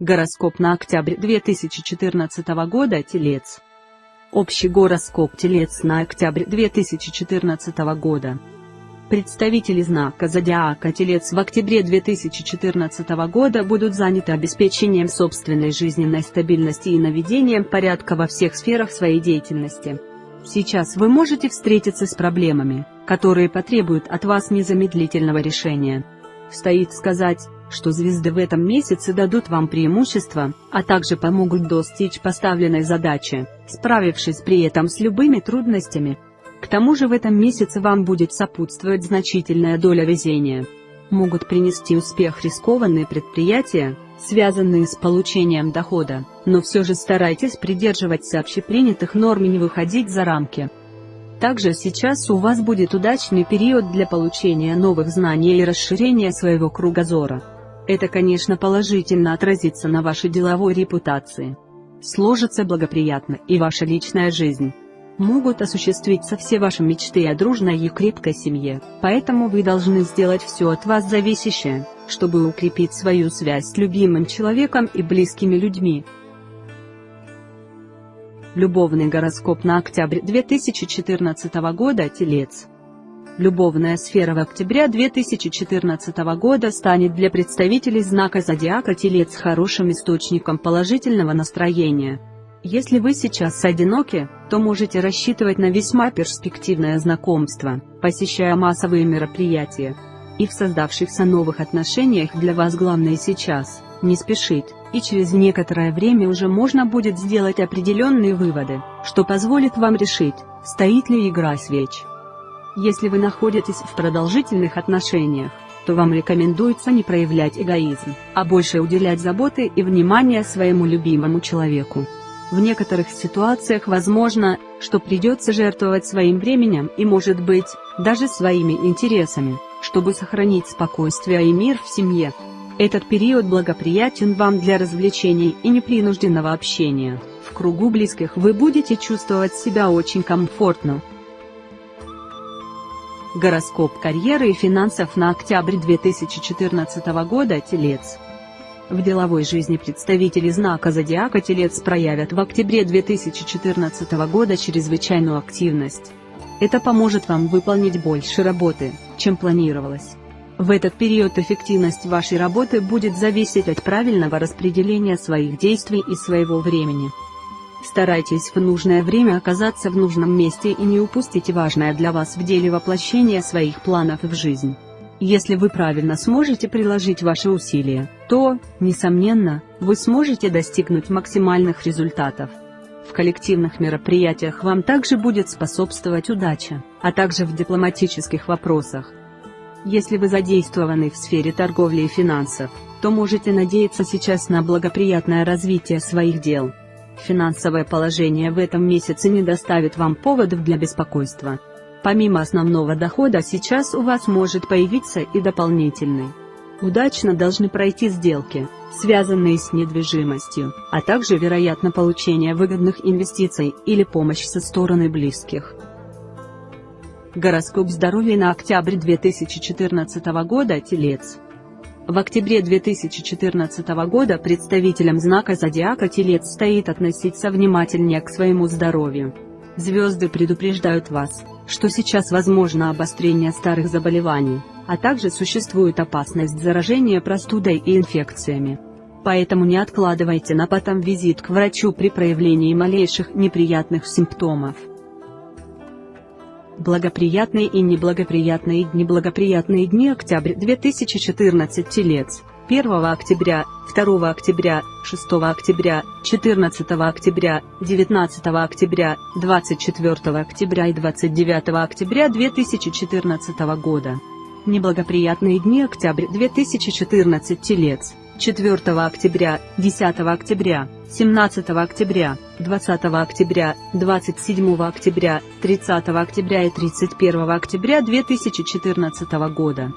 Гороскоп на октябрь 2014 года Телец. Общий гороскоп Телец на октябрь 2014 года. Представители знака Зодиака Телец в октябре 2014 года будут заняты обеспечением собственной жизненной стабильности и наведением порядка во всех сферах своей деятельности. Сейчас вы можете встретиться с проблемами, которые потребуют от вас незамедлительного решения. Стоит сказать, что звезды в этом месяце дадут вам преимущество, а также помогут достичь поставленной задачи, справившись при этом с любыми трудностями. К тому же в этом месяце вам будет сопутствовать значительная доля везения. Могут принести успех рискованные предприятия, связанные с получением дохода, но все же старайтесь придерживаться общепринятых норм и не выходить за рамки. Также сейчас у вас будет удачный период для получения новых знаний и расширения своего кругозора. Это, конечно, положительно отразится на вашей деловой репутации. Сложится благоприятно и ваша личная жизнь. Могут осуществиться все ваши мечты о дружной и крепкой семье, поэтому вы должны сделать все от вас зависящее, чтобы укрепить свою связь с любимым человеком и близкими людьми. Любовный гороскоп на октябрь 2014 года Телец Любовная сфера в октябре 2014 года станет для представителей знака Зодиака Телец хорошим источником положительного настроения. Если вы сейчас одиноки, то можете рассчитывать на весьма перспективное знакомство, посещая массовые мероприятия. И в создавшихся новых отношениях для вас главное сейчас – не спешить, и через некоторое время уже можно будет сделать определенные выводы, что позволит вам решить, стоит ли игра свеч. Если вы находитесь в продолжительных отношениях, то вам рекомендуется не проявлять эгоизм, а больше уделять заботы и внимание своему любимому человеку. В некоторых ситуациях возможно, что придется жертвовать своим временем и может быть, даже своими интересами, чтобы сохранить спокойствие и мир в семье. Этот период благоприятен вам для развлечений и непринужденного общения. В кругу близких вы будете чувствовать себя очень комфортно, Гороскоп карьеры и финансов на октябрь 2014 года Телец. В деловой жизни представители знака Зодиака Телец проявят в октябре 2014 года чрезвычайную активность. Это поможет вам выполнить больше работы, чем планировалось. В этот период эффективность вашей работы будет зависеть от правильного распределения своих действий и своего времени. Старайтесь в нужное время оказаться в нужном месте и не упустите важное для вас в деле воплощения своих планов в жизнь. Если вы правильно сможете приложить ваши усилия, то, несомненно, вы сможете достигнуть максимальных результатов. В коллективных мероприятиях вам также будет способствовать удача, а также в дипломатических вопросах. Если вы задействованы в сфере торговли и финансов, то можете надеяться сейчас на благоприятное развитие своих дел. Финансовое положение в этом месяце не доставит вам поводов для беспокойства. Помимо основного дохода сейчас у вас может появиться и дополнительный. Удачно должны пройти сделки, связанные с недвижимостью, а также вероятно получение выгодных инвестиций или помощь со стороны близких. Гороскоп здоровья на октябрь 2014 года Телец в октябре 2014 года представителям знака Зодиака Телец стоит относиться внимательнее к своему здоровью. Звезды предупреждают вас, что сейчас возможно обострение старых заболеваний, а также существует опасность заражения простудой и инфекциями. Поэтому не откладывайте на потом визит к врачу при проявлении малейших неприятных симптомов. Благоприятные и неблагоприятные дни Благоприятные дни Октябрь 2014 Телец 1 октября, 2 октября, 6 октября, 14 октября, 19 октября, 24 октября и 29 октября 2014 года. Неблагоприятные дни Октябрь 2014 Телец 4 октября, 10 октября, 17 октября, 20 октября, 27 октября, 30 октября и 31 октября 2014 года.